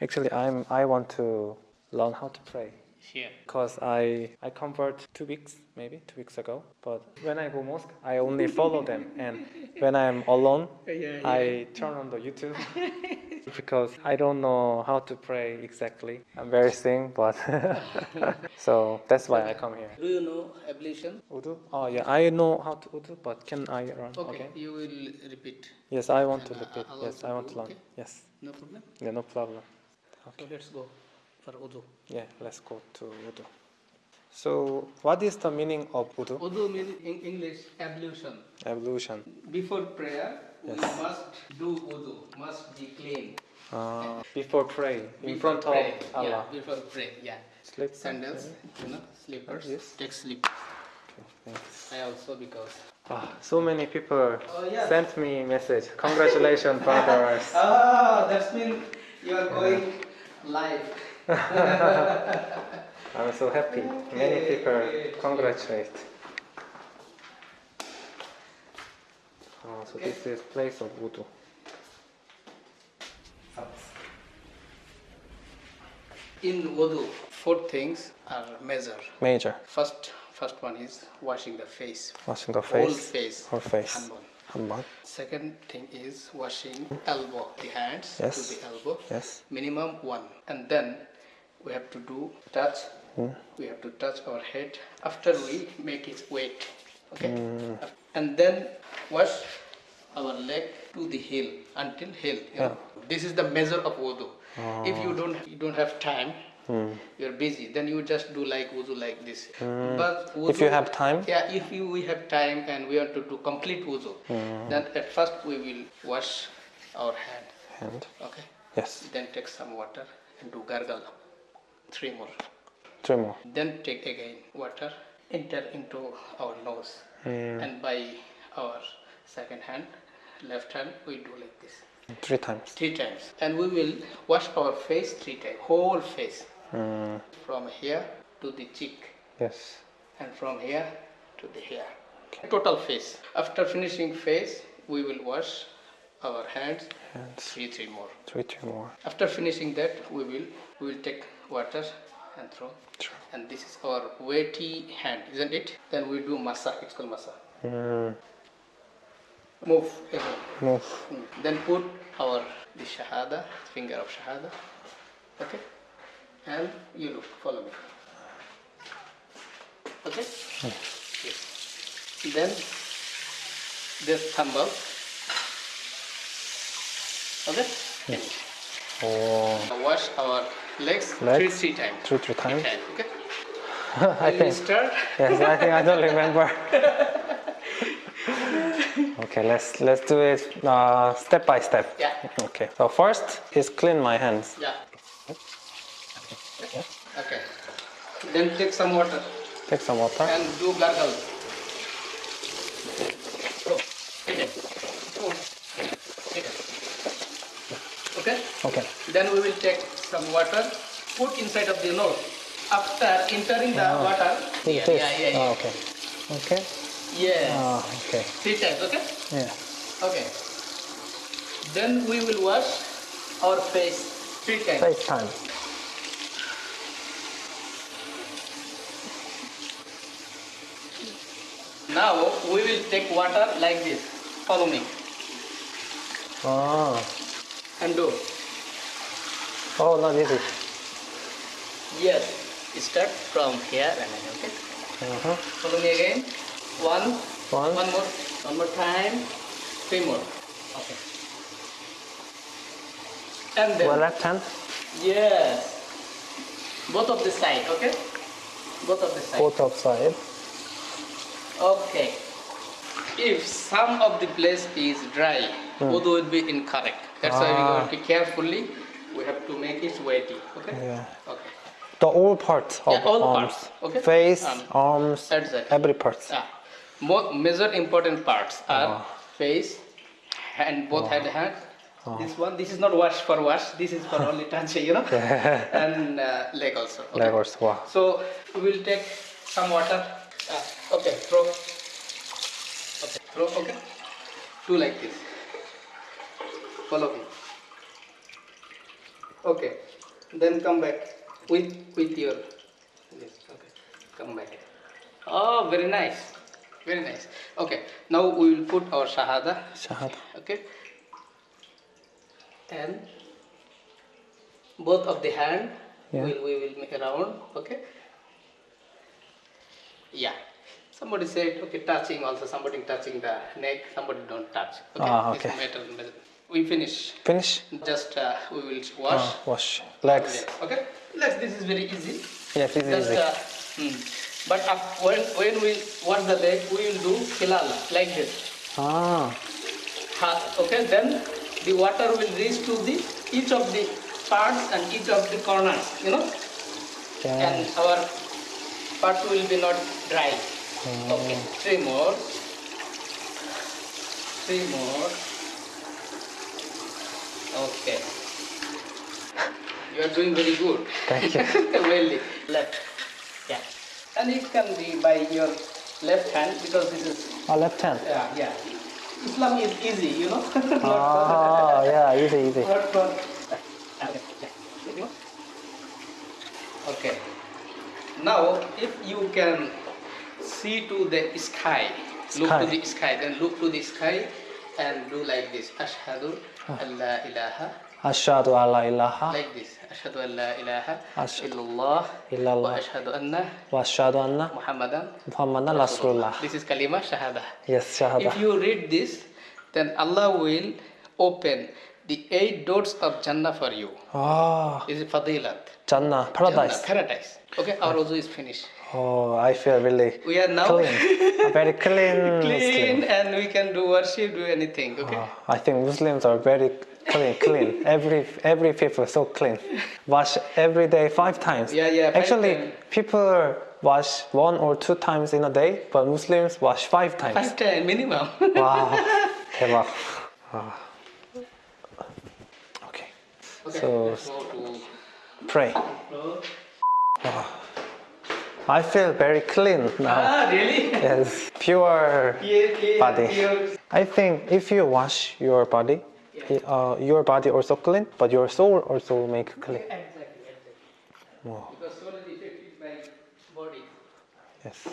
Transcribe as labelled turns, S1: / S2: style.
S1: Actually, I'm. I want to learn how to pray
S2: Here.
S1: because I I convert two weeks maybe two weeks ago. But when I go mosque, I only follow them, and when I'm alone,
S2: Yeah,
S1: I turn on the YouTube because I don't know how to pray exactly. I'm very sing, but so that's why I come here.
S2: Do you know ablution?
S1: Udu? Oh yeah, I know how to Udu, but can I learn?
S2: Okay, you will repeat.
S1: Yes, I want to
S2: Uh,
S1: repeat. Yes, I want to learn.
S2: okay?
S1: Yes,
S2: No problem.
S1: yeah, no problem.
S2: So let's go for wudu.
S1: Yeah, let's go to Udu. So, what is the meaning of Udu?
S2: Wudu means in English ablution.
S1: Evolution.
S2: Before prayer, we must do wudu, must be clean.
S1: Uh, before pray in
S2: Before
S1: front of Allah.
S2: Yeah, before pray, yeah.
S1: Sleep.
S2: Sandals, you know, slippers.
S1: Yes.
S2: Take sleep.
S1: Thanks.
S2: I also because.
S1: Ah, so many people
S2: Oh, yeah.
S1: sent me message. Congratulations, brothers.
S2: Ah, that's mean you are going live.
S1: I'm so happy. Many people congratulate. Oh, so this is place of wudu.
S2: In wudu, four things are major.
S1: Major.
S2: First, first one is washing the face.
S1: Washing the face.
S2: Whole
S1: face.
S2: face.
S1: Whole face.
S2: Hanbon. Second thing is washing elbow, the hands
S1: Yes.
S2: to the elbow.
S1: Yes.
S2: Minimum one. And then we have to do touch.
S1: Hmm.
S2: We have to touch our head after we make it wet. Okay.
S1: Hmm.
S2: And then wash our leg to the heel until heel. know. This is the measure of wudu. If you don't you don't have time,
S1: Hmm.
S2: you're busy, then you just do like wudu like this. But wudu,
S1: If you have time?
S2: yeah, if you, we have time and we want to do complete wudu,
S1: Hmm.
S2: then at first we will wash our hand.
S1: Hand.
S2: Okay.
S1: yes,
S2: Then take some water and do gargle. Three more.
S1: three more.
S2: Then take again water, enter into our nose,
S1: Hmm.
S2: and by our second hand, left hand, we do like this
S1: Three times.
S2: three times, and we will wash our face three times, whole face,
S1: Mm,
S2: from here to the cheek,
S1: yes.
S2: and from here to the hair. Total face. After finishing face, we will wash our hands
S1: Hands.
S2: three three more.
S1: Three, three more.
S2: After finishing that, we will we will take water and throw.
S1: Sure.
S2: And this is our weighty hand, isn't it? Then we do masa. It's called masa.
S1: Mm,
S2: Move again.
S1: move.
S2: Mm. Then put our the shahada, finger of shahada. Okay? And you look, follow me. Okay? Yes. Then this thumb up. Okay? Finish.
S1: Oh,
S2: Now Wash our legs, three,
S1: Legs?
S2: three times.
S1: three, three times.
S2: Okay?
S1: I think.
S2: start.
S1: Yes, I think I don't remember. okay, let's let's do it uh, step by step.
S2: Yeah.
S1: Okay. So first is clean my hands.
S2: Yeah. Okay. Then take some water
S1: Take some water.
S2: and do gargle. Okay.
S1: Okay.
S2: Then we will take some water, put inside of the nose. After entering the water, yeah, yeah, yeah, yeah.
S1: Okay. Okay.
S2: Yes.
S1: Ah, okay.
S2: Three times, okay?
S1: Yeah.
S2: Okay. Then we will wash our face three times.
S1: Face time.
S2: Now we will take water like this. Follow me
S1: Ah.
S2: and do.
S1: Oh, not easy.
S2: Yes. Start from here and then okay.
S1: Uh-huh.
S2: Follow me again. One,
S1: One.
S2: one more, one more time, three more. Okay. And then
S1: Well, left hand.
S2: yes, both of the side. Okay. Both of the side.
S1: Both of side.
S2: Okay. If some of the place is dry, wudu will be incorrect. That's why we
S1: Hmm. Ah.
S2: have to carefully. We have to make it weighty. Okay.
S1: Yeah.
S2: Okay.
S1: The all parts of
S2: Yeah, all
S1: arms.
S2: parts, okay.
S1: Face,
S2: Um,
S1: arms,
S2: it.
S1: every part.
S2: Ah, more major important parts are
S1: Ah.
S2: face and both head hand. This one, this is not wash for wash. This is for only touch, you know, and uh, leg also. Okay?
S1: Leg also. Wow.
S2: So we will take some water. Okay, throw. Okay, throw. Okay, do like this. Follow me. Okay. Then come back with with your this. Okay. Come back. Oh, very nice. Very nice. Okay. Now we will put our shahada.
S1: Shahada.
S2: Okay. And both of the hand
S1: Yeah.
S2: will we will make around. Okay. Yeah. Somebody said okay touching also somebody touching the neck somebody don't touch. Okay.
S1: Ah, okay.
S2: We finish.
S1: Finish.
S2: Just uh, we will wash.
S1: Ah, wash legs.
S2: Okay, legs. This is very easy.
S1: Yes,
S2: Just,
S1: easy.
S2: uh, hmm. But up, when when we wash the leg, we will do hilala like this.
S1: Ah,
S2: Ha- Okay, then the water will reach to the each of the parts and each of the corners. You know,
S1: yeah.
S2: and our part will be not dry. Okay, three more. Three more. Okay. You are doing very good.
S1: Thank you.
S2: really. Left. Yeah. And it can be by your left hand because this is
S1: Ah, left hand.
S2: yeah yeah. Islam is easy, you know.
S1: Ah, yeah, easy, easy.
S2: Not for. Okay. Now, if you can see to the sky, look to the sky, then look to the sky and do like this. Ashhadu an la ilaha.
S1: Ashhadu an la ilaha
S2: Like this. Ashhadu an la ilaha illallah.
S1: illallah.
S2: Wa ashhadu anna
S1: wa ashhadu anna
S2: Muhammadan.
S1: Muhammadan Rasulullah.
S2: This is kalima shahada.
S1: Yes, shahada.
S2: If you read this, then Allah will open the eight doors of Jannah for you.
S1: Ah,
S2: This is fadilat.
S1: Jannah, paradise.
S2: Jannah, paradise. Okay, our wuzu is finished.
S1: Oh, I feel really
S2: We are now
S1: clean. Very clean,
S2: clean and we can do worship, do anything. Okay.
S1: Ah, I think Muslims are very clean, clean. Every every people so clean. Wash every day five times.
S2: Yeah, yeah,
S1: Actually,
S2: times.
S1: people wash one or two times in a day, but Muslims wash five times.
S2: Five time minimum.
S1: Wow, 대박. Ah. Okay,
S2: okay.
S1: So-
S2: let's go to
S1: pray.
S2: floor.
S1: I feel very clean now.
S2: Ah, really?
S1: Yes, pure
S2: Clear, clear,
S1: body.
S2: clear.
S1: I think if you wash your body, uh, your body also clean, but your soul also make clean.
S2: Exactly, exactly.
S1: Wow.
S2: Because soul is affected by body.
S1: Yes.